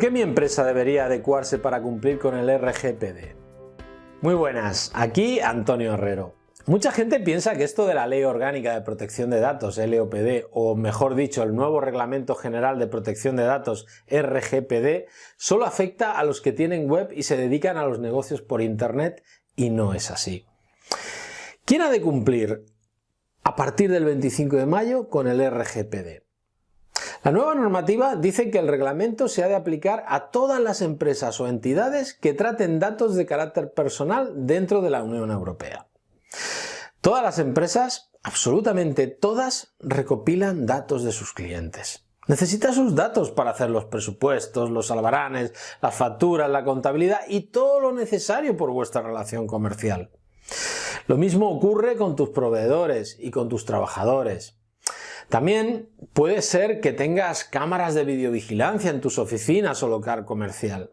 qué mi empresa debería adecuarse para cumplir con el RGPD? Muy buenas, aquí Antonio Herrero. Mucha gente piensa que esto de la Ley Orgánica de Protección de Datos, LOPD, o mejor dicho, el nuevo Reglamento General de Protección de Datos, RGPD, solo afecta a los que tienen web y se dedican a los negocios por Internet, y no es así. ¿Quién ha de cumplir a partir del 25 de mayo con el RGPD? La nueva normativa dice que el reglamento se ha de aplicar a todas las empresas o entidades que traten datos de carácter personal dentro de la Unión Europea. Todas las empresas, absolutamente todas, recopilan datos de sus clientes. Necesita sus datos para hacer los presupuestos, los albaranes, las facturas, la contabilidad y todo lo necesario por vuestra relación comercial. Lo mismo ocurre con tus proveedores y con tus trabajadores. También puede ser que tengas cámaras de videovigilancia en tus oficinas o local comercial.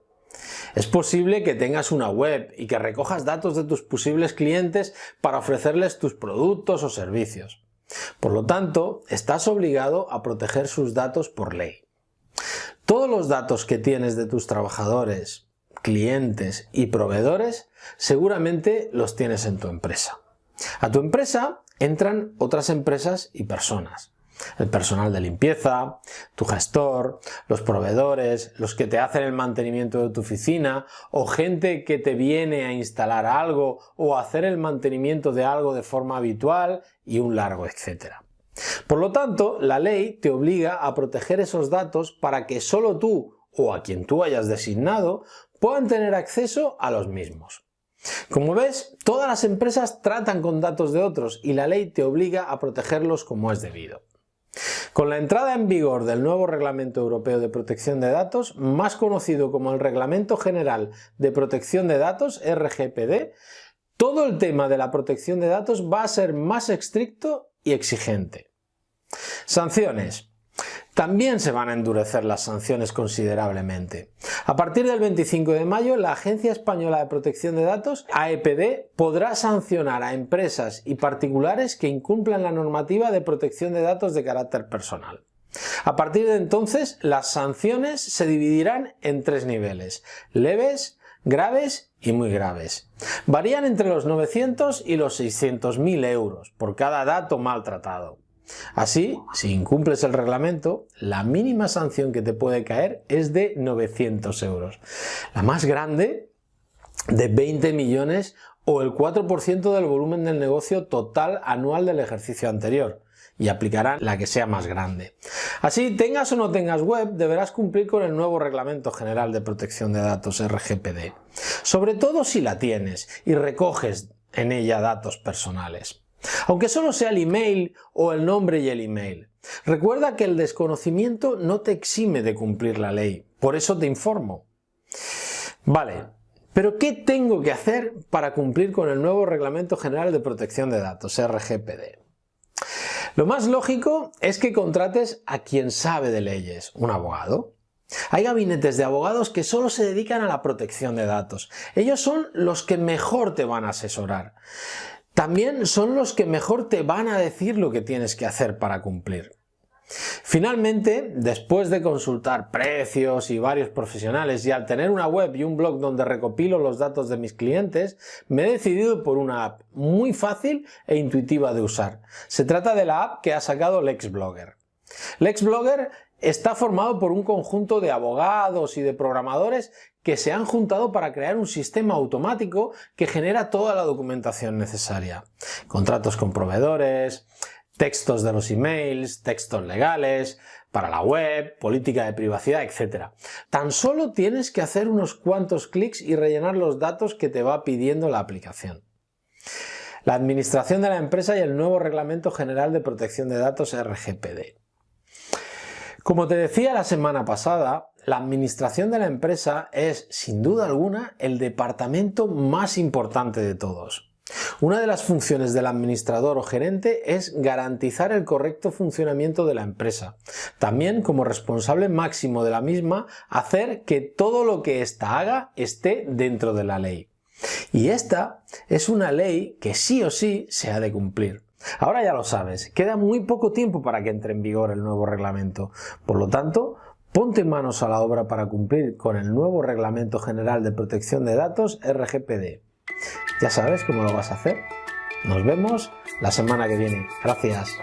Es posible que tengas una web y que recojas datos de tus posibles clientes para ofrecerles tus productos o servicios. Por lo tanto, estás obligado a proteger sus datos por ley. Todos los datos que tienes de tus trabajadores, clientes y proveedores seguramente los tienes en tu empresa. A tu empresa entran otras empresas y personas el personal de limpieza, tu gestor, los proveedores, los que te hacen el mantenimiento de tu oficina o gente que te viene a instalar algo o hacer el mantenimiento de algo de forma habitual y un largo etcétera. Por lo tanto, la ley te obliga a proteger esos datos para que solo tú o a quien tú hayas designado puedan tener acceso a los mismos. Como ves, todas las empresas tratan con datos de otros y la ley te obliga a protegerlos como es debido. Con la entrada en vigor del nuevo Reglamento Europeo de Protección de Datos, más conocido como el Reglamento General de Protección de Datos, RGPD, todo el tema de la protección de datos va a ser más estricto y exigente. Sanciones. También se van a endurecer las sanciones considerablemente. A partir del 25 de mayo, la Agencia Española de Protección de Datos, AEPD, podrá sancionar a empresas y particulares que incumplan la normativa de protección de datos de carácter personal. A partir de entonces, las sanciones se dividirán en tres niveles, leves, graves y muy graves. Varían entre los 900 y los 600.000 euros por cada dato maltratado. Así, si incumples el reglamento, la mínima sanción que te puede caer es de 900 euros. La más grande, de 20 millones o el 4% del volumen del negocio total anual del ejercicio anterior y aplicarán la que sea más grande. Así, tengas o no tengas web, deberás cumplir con el nuevo Reglamento General de Protección de Datos RGPD, sobre todo si la tienes y recoges en ella datos personales aunque solo sea el email o el nombre y el email. Recuerda que el desconocimiento no te exime de cumplir la ley, por eso te informo. Vale, pero ¿qué tengo que hacer para cumplir con el nuevo Reglamento General de Protección de Datos, RGPD? Lo más lógico es que contrates a quien sabe de leyes, un abogado. Hay gabinetes de abogados que solo se dedican a la protección de datos. Ellos son los que mejor te van a asesorar también son los que mejor te van a decir lo que tienes que hacer para cumplir. Finalmente, después de consultar precios y varios profesionales y al tener una web y un blog donde recopilo los datos de mis clientes, me he decidido por una app muy fácil e intuitiva de usar. Se trata de la app que ha sacado LexBlogger. LexBlogger está formado por un conjunto de abogados y de programadores que se han juntado para crear un sistema automático que genera toda la documentación necesaria. Contratos con proveedores, textos de los emails, textos legales, para la web, política de privacidad, etc. Tan solo tienes que hacer unos cuantos clics y rellenar los datos que te va pidiendo la aplicación. La administración de la empresa y el nuevo Reglamento General de Protección de Datos RGPD. Como te decía la semana pasada, la administración de la empresa es, sin duda alguna, el departamento más importante de todos. Una de las funciones del administrador o gerente es garantizar el correcto funcionamiento de la empresa. También, como responsable máximo de la misma, hacer que todo lo que ésta haga esté dentro de la ley. Y esta es una ley que sí o sí se ha de cumplir. Ahora ya lo sabes, queda muy poco tiempo para que entre en vigor el nuevo reglamento. Por lo tanto, Ponte manos a la obra para cumplir con el nuevo Reglamento General de Protección de Datos RGPD. Ya sabes cómo lo vas a hacer. Nos vemos la semana que viene. Gracias.